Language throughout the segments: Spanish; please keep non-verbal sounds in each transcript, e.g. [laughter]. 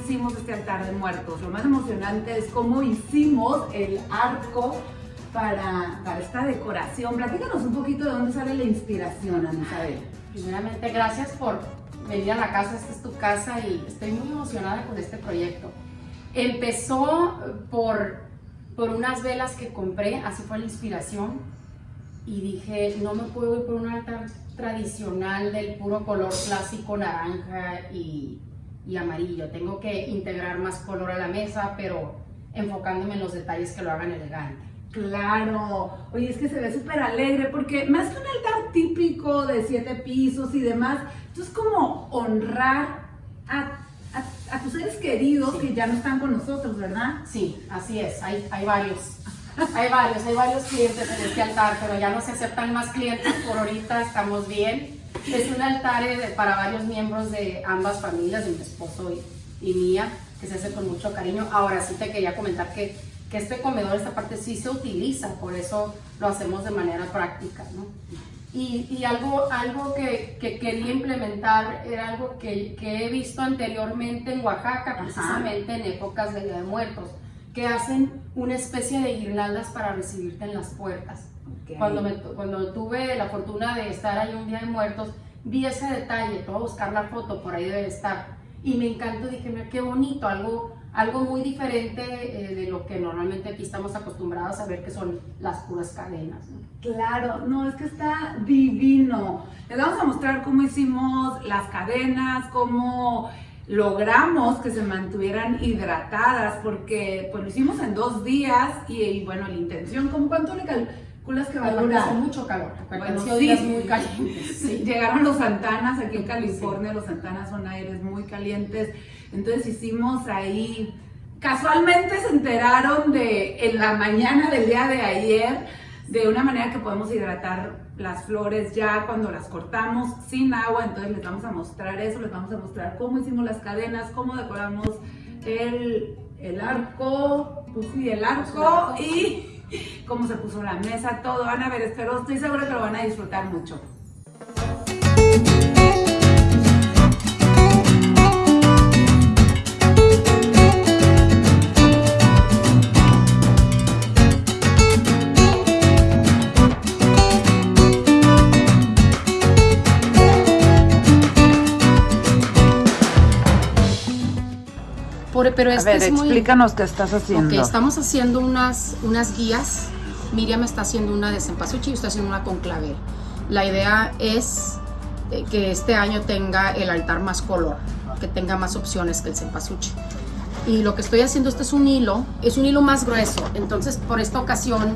hicimos este altar de muertos. Lo más emocionante es cómo hicimos el arco para, para esta decoración. Platícanos un poquito de dónde sale la inspiración, Anisabel. Primeramente, gracias por venir a la casa, esta es tu casa y estoy muy emocionada con este proyecto. Empezó por, por unas velas que compré, así fue la inspiración y dije, no me puedo ir por un altar tradicional del puro color clásico naranja y, y amarillo. Tengo que integrar más color a la mesa, pero enfocándome en los detalles que lo hagan elegante. Claro, oye, es que se ve súper alegre porque más que un altar típico de siete pisos y demás, esto es como honrar a, a, tus seres queridos que ya no están con nosotros, ¿verdad? Sí, así es, hay, hay varios. [laughs] Hay varios, hay varios clientes en este altar, pero ya no se aceptan más clientes por ahorita, estamos bien. Es un altar eh, para varios miembros de ambas familias, de mi esposo y, y mía, que se hace con mucho cariño. Ahora sí te quería comentar que que este comedor, esta parte sí se utiliza, por eso lo hacemos de manera práctica, ¿no? Y, y algo, algo que, que, quería implementar era algo que, que, he visto anteriormente en Oaxaca, precisamente en épocas de Día de Muertos, que hacen una especie de guirnaldas para recibirte en las puertas. Cuando, me, cuando tuve la fortuna de estar ahí un Día de Muertos, vi ese detalle, voy a buscar la foto, por ahí debe estar, y me encantó, dije, mira qué bonito, algo algo muy diferente eh, de lo que normalmente aquí estamos acostumbrados a ver que son las puras cadenas. Claro, no, es que está divino. Les vamos a mostrar cómo hicimos las cadenas, cómo logramos que se mantuvieran hidratadas, porque pues lo hicimos en dos días y, bueno, la intención, ¿cómo cuánto le calculas que va a durar? Hace mucho calor, bueno, sí, muy calientes. [laughs] Sí. Llegaron los Santanas, aquí en California los Santanas son aires muy calientes, entonces hicimos ahí, casualmente se enteraron de en la mañana del día de ayer, de una manera que podemos hidratar las flores ya cuando las cortamos sin agua, entonces les vamos a mostrar eso, les vamos a mostrar cómo hicimos las cadenas, cómo decoramos el, el arco, pues el arco y [laughs] cómo se puso la mesa, todo, van a ver, espero, estoy segura que lo van a disfrutar mucho. Pero a ver, explícanos qué estás haciendo. estamos haciendo unas, unas guías. Miriam está haciendo una de cempasúchil y yo estoy haciendo una con clavel. La idea es eh, que este año tenga el altar más color, que tenga más opciones que el cempasúchil. Y lo que estoy haciendo, este es un hilo, es un hilo más grueso. Entonces, por esta ocasión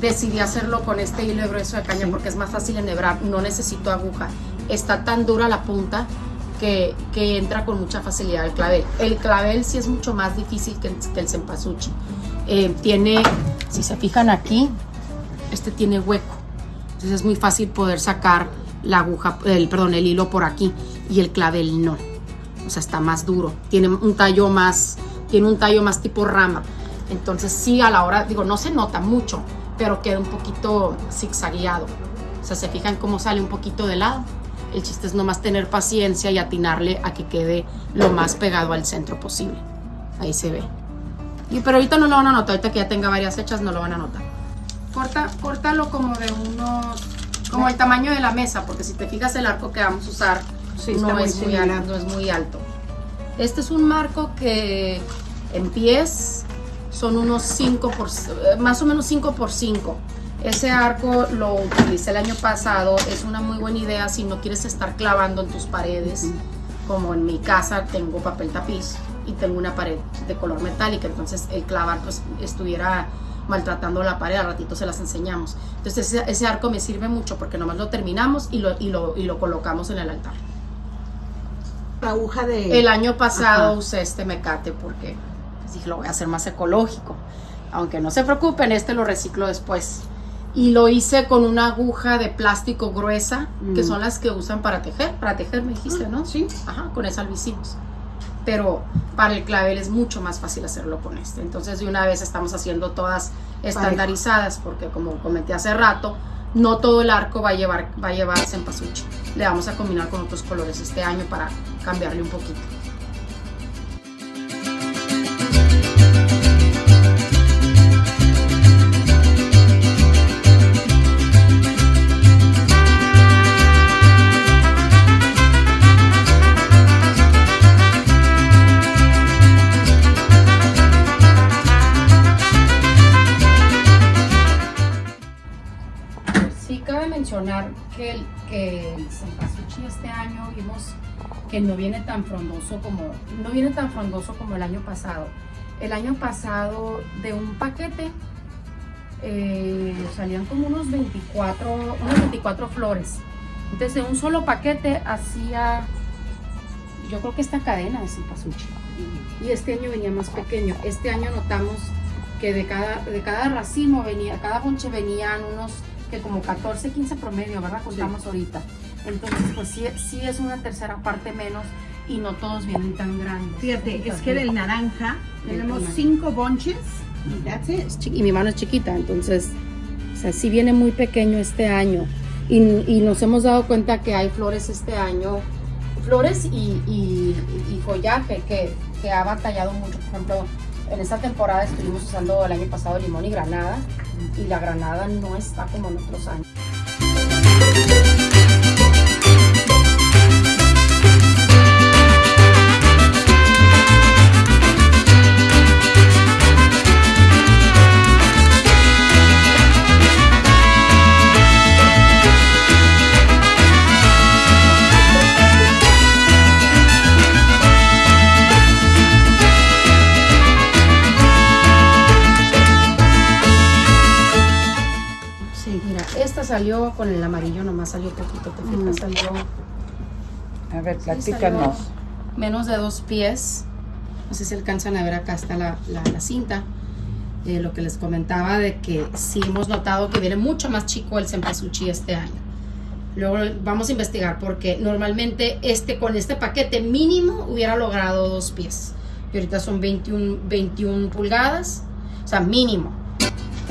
decidí hacerlo con este hilo grueso de caña porque es más fácil enhebrar, no necesito aguja. Está tan dura la punta que, entra con mucha facilidad el clavel. El clavel sí es mucho más difícil que el, cempasúchil. Eh, tiene, si se fijan aquí, este tiene hueco. Entonces es muy fácil poder sacar la aguja, el, perdón, el hilo por aquí y el clavel no. O sea, está más duro. Tiene un tallo más, tiene un tallo más tipo rama. Entonces sí, a la hora, digo, no se nota mucho, pero queda un poquito zigzagueado. O sea, se fijan cómo sale un poquito de lado. El chiste es nomás tener paciencia y atinarle a que quede lo más pegado al centro posible. Ahí se ve. Y, pero ahorita no lo van a notar, ahorita que ya tenga varias hechas no lo van a notar. Corta, córtalo como de unos, como el tamaño de la mesa, porque si te fijas el arco que vamos a usar no, es muy alto, no es muy alto. Este es un marco que en pies son unos 5 por, más o menos 5 por 5 ese arco lo utilicé el año pasado, es una muy buena idea si no quieres estar clavando en tus paredes, como en mi casa tengo papel tapiz y tengo una pared de color metálica, entonces el clavar pues estuviera maltratando la pared, al ratito se las enseñamos. Entonces ese, arco me sirve mucho porque nomás lo terminamos y lo, y lo, colocamos en el altar. La aguja de... El año pasado usé este mecate porque dije lo voy a hacer más ecológico. Aunque no se preocupen, este lo reciclo después y lo hice con una aguja de plástico gruesa, que mm. son las que usan para tejer. Para tejer me dijiste, ¿no? Sí. Ajá, con esa lo hicimos. Pero para el clavel es mucho más fácil hacerlo con este. Entonces de una vez estamos haciendo todas estandarizadas, porque como comenté hace rato, no todo el arco va a llevar, va a llevar. Le vamos a combinar con otros colores este año para cambiarle un poquito. Mencionar que el, que el este año vimos que no viene tan frondoso como no viene tan frondoso como el año pasado. El año pasado de un paquete eh, salían como unos 24, unas 24 flores. Entonces de un solo paquete hacía, yo creo que esta cadena de cempasúchil. Y este año venía más pequeño. Este año notamos que de cada, de cada racimo venía, cada bonche venían unos que como 14, 15 promedio, ¿verdad? Contamos ahorita. Entonces, pues sí, sí es una tercera parte menos y no todos vienen tan grandes. Fíjate, es que del naranja tenemos cinco bonches y that's it. Y mi mano es chiquita, entonces, o sea, sí viene muy pequeño este año. Y, y nos hemos dado cuenta que hay flores este año, flores y, y, y follaje que, que ha batallado mucho. Por ejemplo, en esta temporada estuvimos usando el año pasado limón y granada y la granada no está como en otros años. Salió con el amarillo, nomás salió poquito, te fijas, mm. salió... A ver, platícanos. menos de dos pies. No sé si alcanzan a ver, acá está la, la, cinta. Eh, lo que les comentaba de que sí hemos notado que viene mucho más chico el cempasúchil este año. Luego vamos a investigar porque normalmente este con este paquete mínimo hubiera logrado dos pies. Y ahorita son 21, 21 pulgadas, o sea, mínimo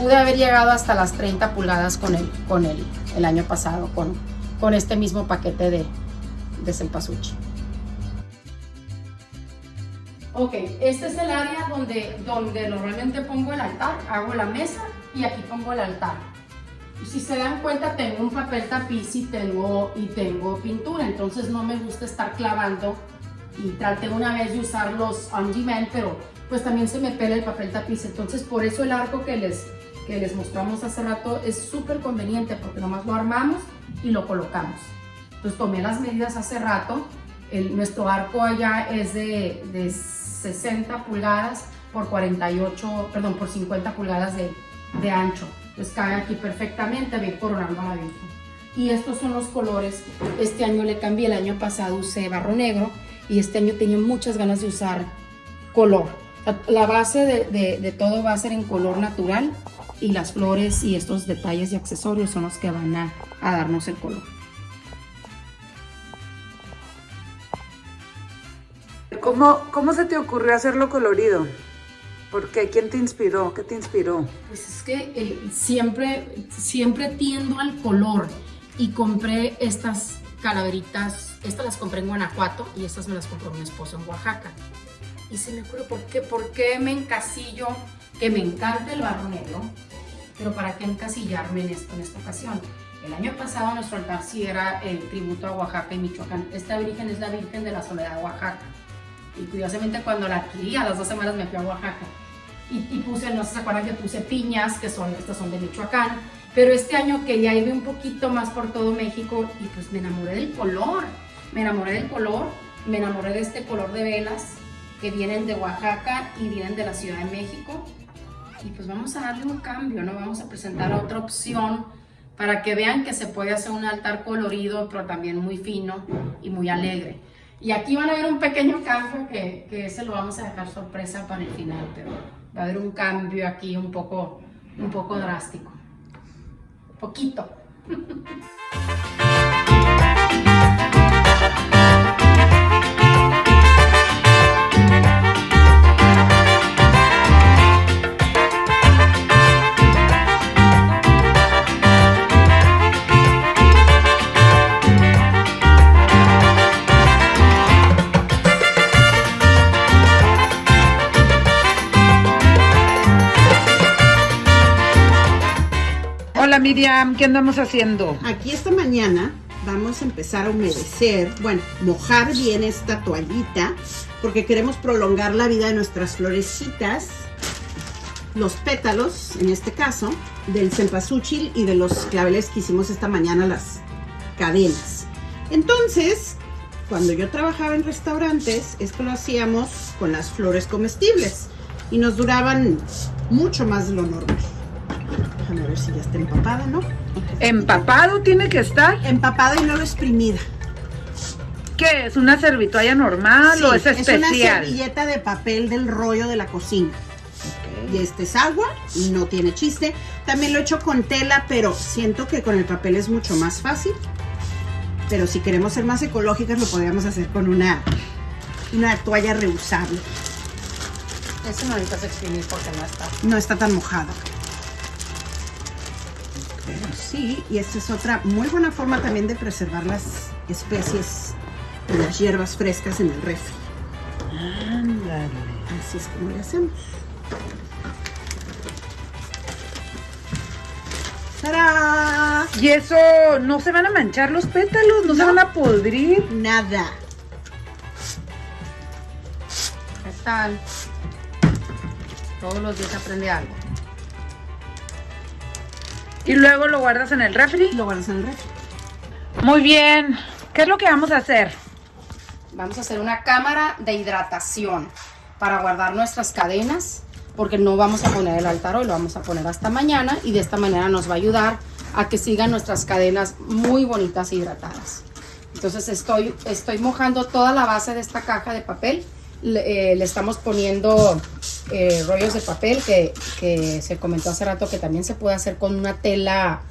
pude haber llegado hasta las 30 pulgadas con él, con él el año pasado, con, con este mismo paquete de, de cempasúchil. Ok, este es el área donde, donde normalmente pongo el altar, hago la mesa y aquí pongo el altar. Si se dan cuenta tengo un papel tapiz y tengo, y tengo pintura, entonces no me gusta estar clavando y traté una vez de usar los on demand, pero pues también se me pela el papel tapiz, entonces por eso el arco que les, que les mostramos hace rato es súper conveniente porque nomás lo armamos y lo colocamos. Entonces tomé las medidas hace rato, nuestro arco allá es de, de 60 pulgadas por 48, perdón, por 50 pulgadas de, ancho. Entonces cae aquí perfectamente, bien coronando la Virgen. Y estos son los colores, este año le cambié, el año pasado usé barro negro y este año tenía muchas ganas de usar color. La base de todo va a ser en color natural y las flores y estos detalles y accesorios son los que van a, darnos el color. ¿Cómo, ¿Cómo se te ocurrió hacerlo colorido? ¿Por qué? ¿Quién te inspiró? ¿Qué te inspiró? Pues es que eh, siempre, siempre tiendo al color y compré estas calaveritas, estas las compré en Guanajuato y estas me las compró mi esposo en Oaxaca. Y se me ocurrió, ¿por qué, por qué me encasillo que me encanta el barro negro? Pero ¿para qué encasillarme en esto en esta ocasión? El año pasado nuestro altar sí era el tributo a Oaxaca y Michoacán. Esta virgen es la Virgen de la Soledad de Oaxaca. Y curiosamente cuando la adquirí, a las dos semanas me fui a Oaxaca. Y, puse, no sé si se acuerdan que puse piñas, que son, estas son de Michoacán. Pero este año quería irme un poquito más por todo México y pues me enamoré del color. Me enamoré del color, me enamoré de este color de velas que vienen de Oaxaca y vienen de la Ciudad de México y pues vamos a darle un cambio, ¿no? Vamos a presentar otra opción para que vean que se puede hacer un altar colorido, pero también muy fino y muy alegre. Y aquí van a ver un pequeño cambio que, que ese lo vamos a dejar sorpresa para el final, pero va a haber un cambio aquí un poco, un poco drástico. Poquito. [laughs] ¿qué andamos haciendo? Aquí esta mañana vamos a empezar a humedecer, bueno, mojar bien esta toallita porque queremos prolongar la vida de nuestras florecitas, los pétalos, en este caso, del cempasúchil y de los claveles que hicimos esta mañana, las cadenas. Entonces, cuando yo trabajaba en restaurantes, esto lo hacíamos con las flores comestibles y nos duraban mucho más de lo normal. Déjame ver si ya está empapada, ¿no? ¿Empapado tiene que estar? Empapada y no lo exprimida. ¿Qué es? ¿Una servitoalla normal o es Sí, una especial? servilleta de papel del rollo de la cocina. Y este es agua y no tiene chiste. También lo he hecho con tela, pero siento que con el papel es mucho más fácil. Pero si queremos ser más ecológicas, lo podríamos hacer con una, una toalla reusable. Eso no necesitas exprimir porque no está. No está tan mojado. Sí, y esta es otra muy buena forma también de preservar las especies y las hierbas frescas en el refri. Ándale. Así es como le hacemos. ¡Tarán! ¿Y eso no se van a manchar los pétalos? ¿No, se No. van a podrir? Nada. ¿Qué tal? Todos los días aprende algo. ¿Y luego lo guardas en el refri? Lo guardas en el refri. Muy bien. ¿Qué es lo que vamos a hacer? Vamos a hacer una cámara de hidratación para guardar nuestras cadenas, porque no vamos a poner el altar hoy, lo vamos a poner hasta mañana y de esta manera nos va a ayudar a que sigan nuestras cadenas muy bonitas e hidratadas. Entonces estoy, estoy mojando toda la base de esta caja de papel. Le, eh, le estamos poniendo eh, rollos de papel que, que se comentó hace rato que también se puede hacer con una tela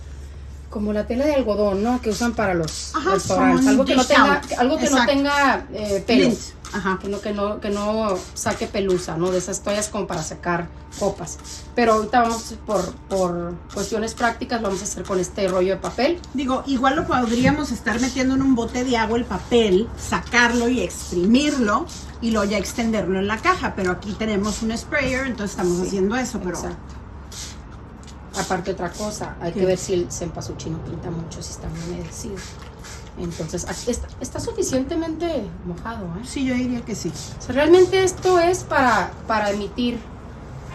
como la tela de algodón, ¿no? Que usan para los Ajá, restaurantes. Algo que no tenga, algo que no tenga eh, pelos. Ajá. Que no, que, no, que no saque pelusa, ¿no? De esas toallas como para secar copas. Pero ahorita vamos por, por cuestiones prácticas, lo vamos a hacer con este rollo de papel. Digo, igual lo podríamos estar metiendo en un bote de agua el papel, sacarlo y exprimirlo y luego ya extenderlo en la caja. Pero aquí tenemos un sprayer, entonces estamos haciendo eso. Pero Exacto. Aparte otra cosa, hay que ver si el cempasúchil no pinta mucho, si está muy humedecido. Entonces, está, está suficientemente mojado, ¿eh? sí, yo diría que sí. O sea, realmente esto es para, para emitir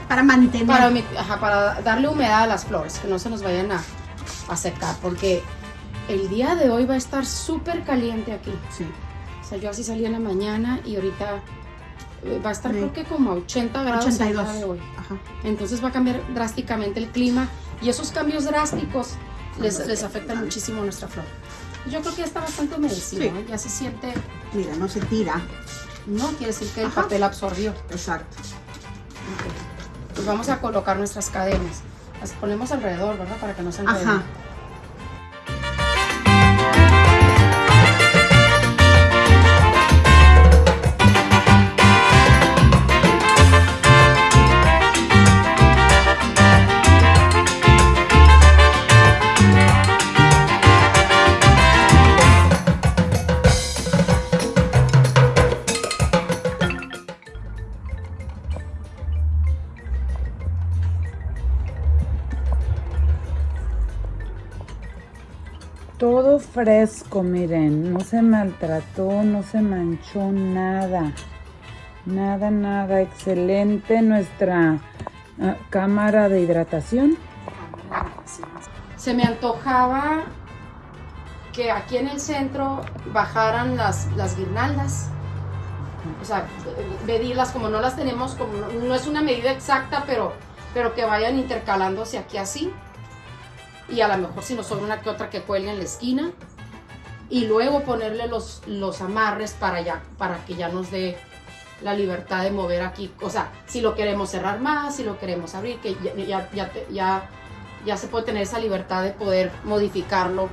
Para mantener. para, ajá, para darle humedad a las flores, que no se nos vayan a, a secar, porque el día de hoy va a estar súper caliente aquí. Sí. O sea, yo así salí en la mañana y ahorita eh, va a estar Sí. creo que como a 80 grados el 82. día de hoy. Ajá. Entonces va a cambiar drásticamente el clima y esos cambios drásticos les, les afectan muchísimo a nuestra flor. Yo creo que ya está bastante humedecido, Sí. ¿eh? ya se siente, Mira, no se tira. no quiere decir que el papel absorbió. Exacto. Ok. Pues vamos a colocar nuestras cadenas. Las ponemos alrededor, ¿verdad? Para que no se enreden. Ajá. Fresco, miren. No se maltrató, no se manchó nada. Nada, nada. Excelente nuestra ah, cámara de hidratación. Se me antojaba que aquí en el centro bajaran las, las guirnaldas. O sea, medirlas como no las tenemos, como no, no es una medida exacta, pero, pero que vayan intercalándose aquí así. Y a lo mejor si nos sobra una que otra que cuelgue en la esquina. Y luego ponerle los, los amarres para, ya, para que ya nos dé la libertad de mover aquí. O sea, si lo queremos cerrar más, si lo queremos abrir, que ya, ya, ya, ya ya se puede tener esa libertad de poder modificarlo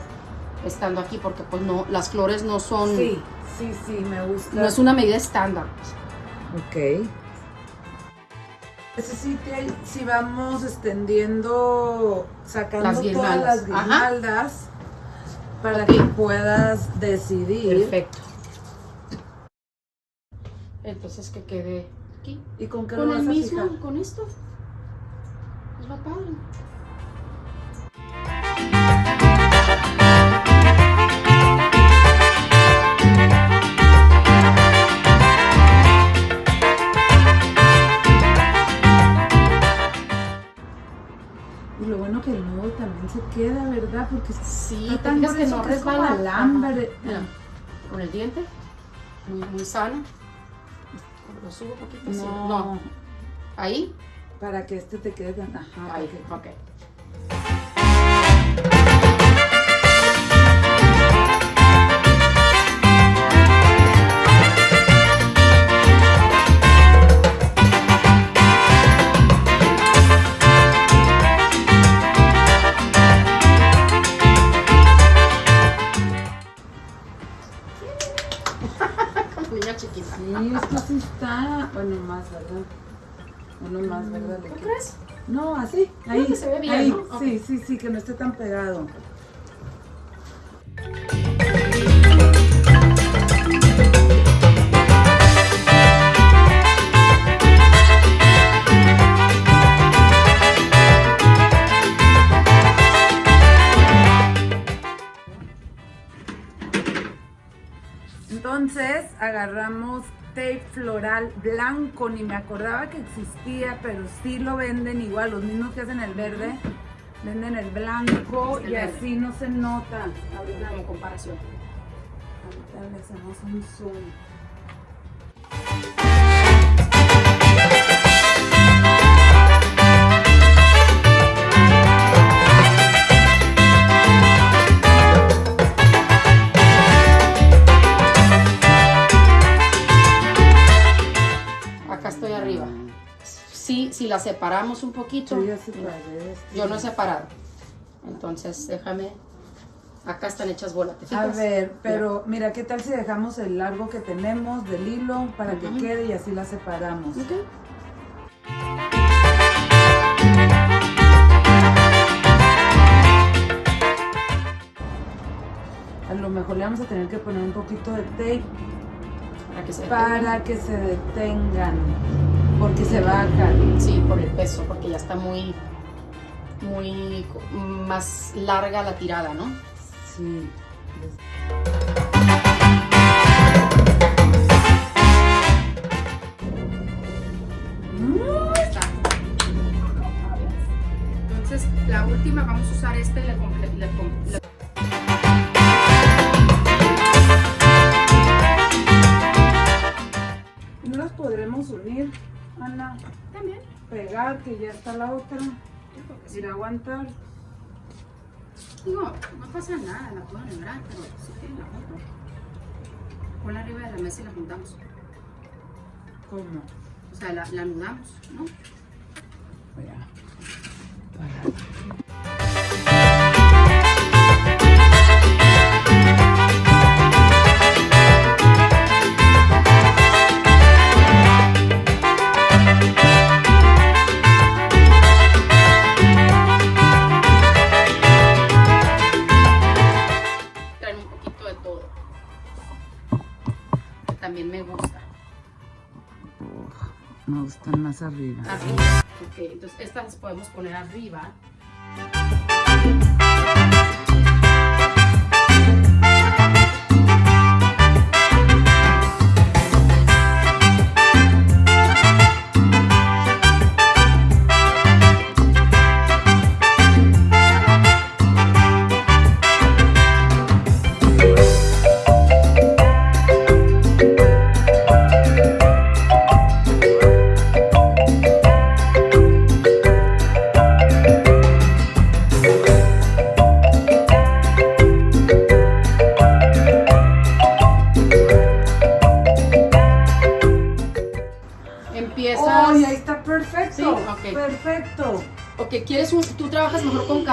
estando aquí, porque pues no, las flores no son, sí, sí, me gusta. no es una medida estándar. Ok. Ese sí, si vamos extendiendo, sacando Las todas guirnaldas. las Ajá. guirnaldas para que puedas decidir. Perfecto. Entonces que quede aquí. ¿Y con qué Con lo el a mismo, fijar? con esto. Es lo padre. ¿Verdad? Porque Sí, está tan fijas que grueso no que es como alambre. Mira, con el diente, muy, muy sano. Lo subo un poquito así. No, No, ahí, para que este te quede tan... Ajá, ahí, ok. Niña está... Bueno, más, ¿verdad? Uno más, ¿verdad? Le ¿Tú queda- crees? No, así, Creo ahí. que se ve bien, ahí. Sí, sí, sí, que no esté tan pegado. Floral blanco, ni me acordaba que existía, pero sí lo venden igual, los mismos que hacen el verde, venden el blanco El y verde. así no se nota. Ahorita como comparación. Ahorita le hacemos un zoom. Sí, si la separamos un poquito. Yo ya separé. Yo no he separado. Entonces, déjame. Acá están hechas bolas, ¿te A ver, pero mira, ¿qué tal si dejamos el largo que tenemos del hilo para que quede y así la separamos? A lo mejor le vamos a tener que poner un poquito de tape Para que se para que se detengan, porque se bajan. Sí, por el peso, porque ya está muy, muy más larga la tirada, ¿no? Sí. Entonces, la última vamos a usar este y le- ¿No las podremos unir, Ana? También. Pegar, que ya está la otra. Sí. Ir a aguantar. Digo, no pasa nada, la puedo lograr, pero sí tiene la foto. Ponla arriba de la mesa y la juntamos. ¿Cómo? O sea, la, la anudamos, ¿no? Voy a Me gustan más arriba. Arriba. Ok, entonces estas las podemos poner arriba.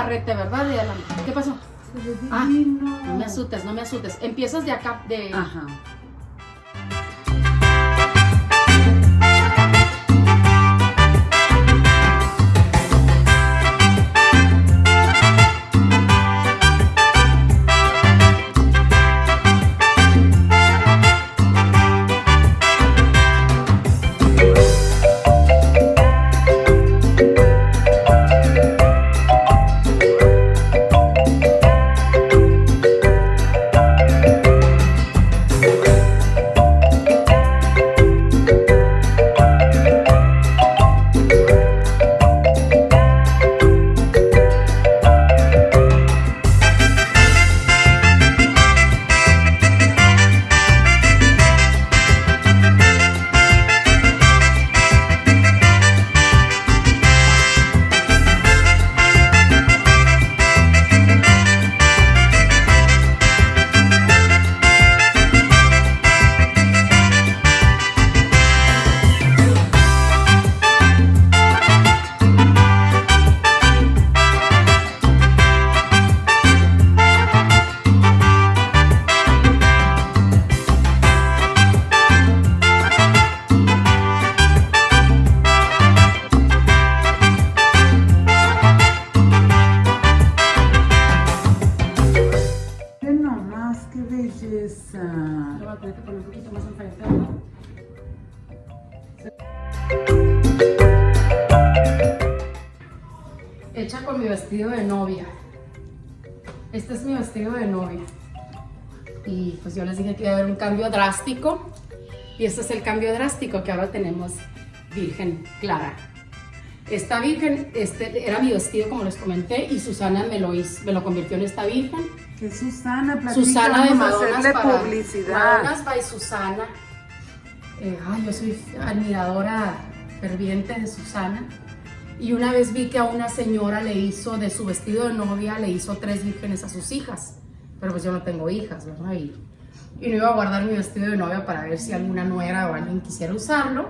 ¿Verdad? De? ¿Qué pasó? Ah. No me asustes, no me asustes. Empiezas de acá, de. Ajá. Pues yo les dije que iba a haber un cambio drástico. Y este es el cambio drástico que ahora tenemos Virgen Clara. Esta virgen este, era mi vestido, como les comenté, y Susana me lo, hizo, me lo convirtió en esta virgen. Que Susana, platica, Susana de vamos a Madonas hacerle para publicidad. Madonas by Susana. Eh, ay, yo soy admiradora ferviente de Susana. Y una vez vi que a una señora le hizo de su vestido de novia, le hizo tres vírgenes a sus hijas. Pero pues yo no tengo hijas, ¿verdad? Y, y no iba a guardar mi vestido de novia para ver si alguna nuera o alguien quisiera usarlo.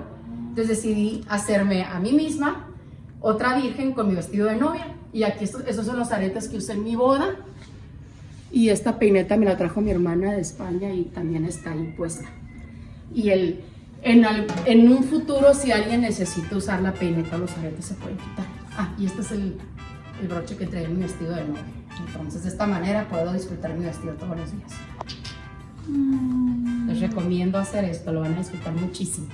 Entonces decidí hacerme a mí misma otra virgen con mi vestido de novia. Y aquí estos, esos son los aretes que usé en mi boda. Y esta peineta me la trajo mi hermana de España y también está ahí puesta. Y el, en, al- en un futuro, si alguien necesita usar la peineta, los aretes se pueden quitar. Ah, y este es el, el broche que trae en mi vestido de novia. Entonces, de esta manera puedo disfrutar mi vestido todos los días. Recomiendo hacer esto, lo van a disfrutar muchísimo.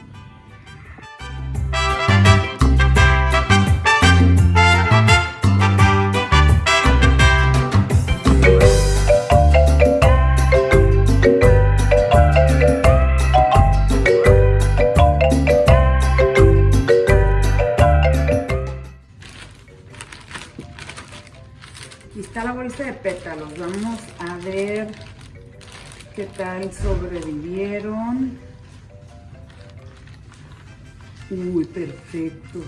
Tal sobrevivieron. Uy, perfectos.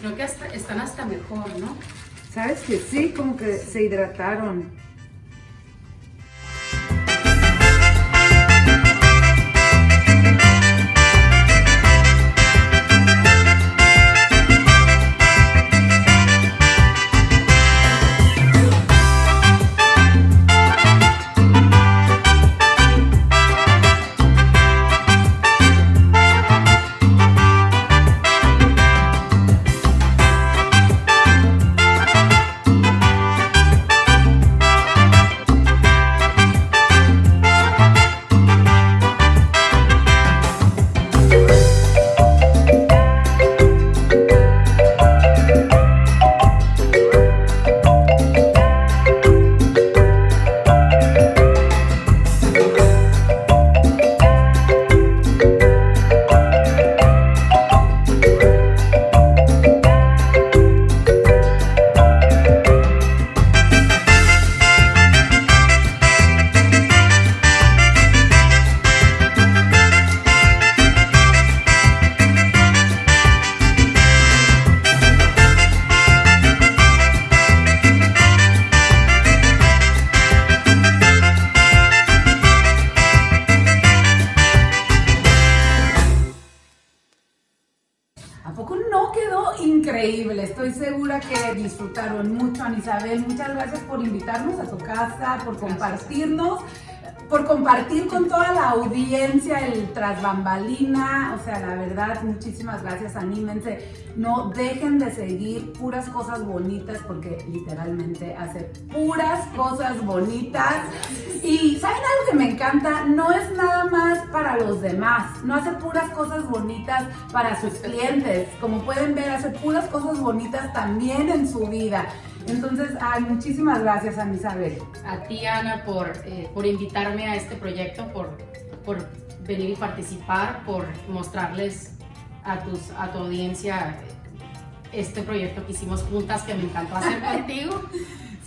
Creo que hasta- están hasta mejor, ¿no? ¿Sabes que sí? Como que se hidrataron. Que disfrutaron mucho, Ana Isabel. Muchas gracias por invitarnos a tu casa, por compartirnos, por compartir con toda la audiencia el tras bambalina. O sea, la verdad, muchísimas gracias. Anímense. No dejen de seguir puras cosas bonitas porque literalmente hace puras cosas bonitas. Y ¿saben algo que me encanta? No es nada más para los demás. No hace puras cosas bonitas para sus clientes. Como pueden ver, hace puras cosas bonitas también en su vida. Entonces, ay, muchísimas gracias, Ana Isabel. A ti, Ana, por, eh, por invitarme a este proyecto, por, por venir y participar, por mostrarles a, tus, a tu audiencia este proyecto que hicimos juntas, que me encantó hacer [laughs] contigo.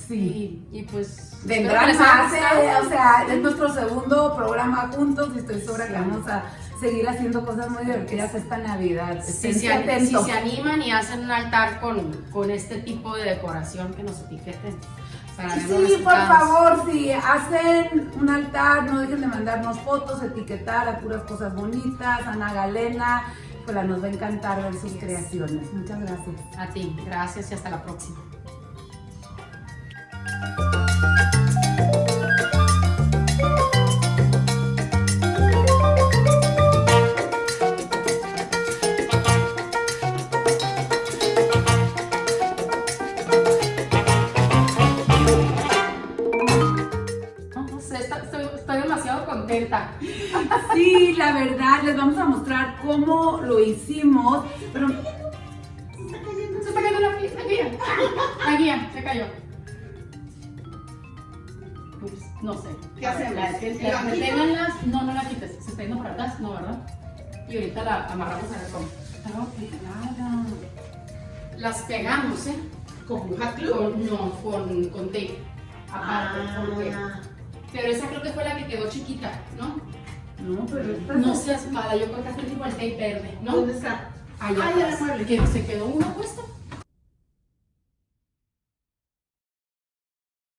Sí. Y, y pues... Vendrán más, eh, o sea, es nuestro segundo programa juntos y estoy segura que vamos a seguir haciendo cosas muy divertidas esta Navidad. Si se, si se animan y hacen un altar con, con este tipo de decoración, que nos etiqueten. Para ver los Sí, por favor, si hacen un altar, no dejen de mandarnos fotos, etiquetar a puras cosas bonitas, Ana Galena, pues nos va a encantar ver sus creaciones. Muchas gracias. A ti, gracias y hasta la próxima. Vamos a mostrar cómo lo hicimos, pero Se está cayendo la piel. La guía, se cayó. Ups, no sé. ¿Qué hacemos? La, ¿La la, deténganlas. No, no la quites. Se está yendo para atrás, no, ¿verdad? Y ahorita la amarramos a cómo. Estaba pegada. Las pegamos, ¿eh? ¿Con hot glue? Con, no, con, con tape. Aparte, con tape. Ah, Pero esa creo que fue la que quedó chiquita, ¿no? No, pero esta No seas mala, yo creo que es igual tape verde, ¿no? ¿Dónde está? Allá mueble. Que se quedó una puesta.